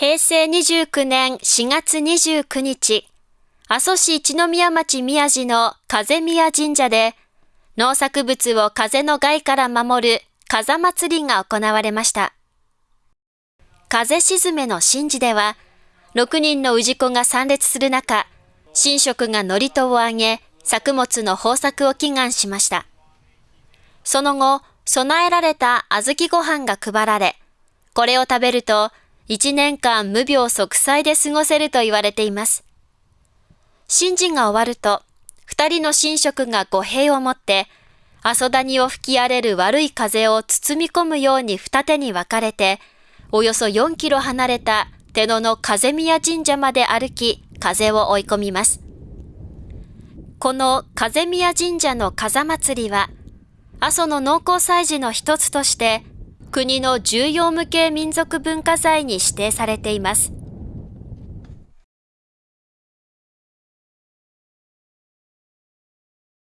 平成29年4月29日、阿蘇市一宮町宮地の風宮神社で、農作物を風の害から守る風祭りが行われました。風沈めの神事では、6人の氏子が参列する中、神職が祝詞を上げ、作物の豊作を祈願しました。その後、備えられた小豆ご飯が配られ、これを食べると、1年間無病息災で過ごせると言われています。神事が終わると、二人の神職が御幣を持って、阿蘇谷を吹き荒れる悪い風を包み込むように二手に分かれて、およそ4キロ離れた手野の風宮神社まで歩き、風を追い込みます。この風宮神社の風祭りは、阿蘇の農耕祭事の一つとして、国の重要無形民族文化財に指定されています。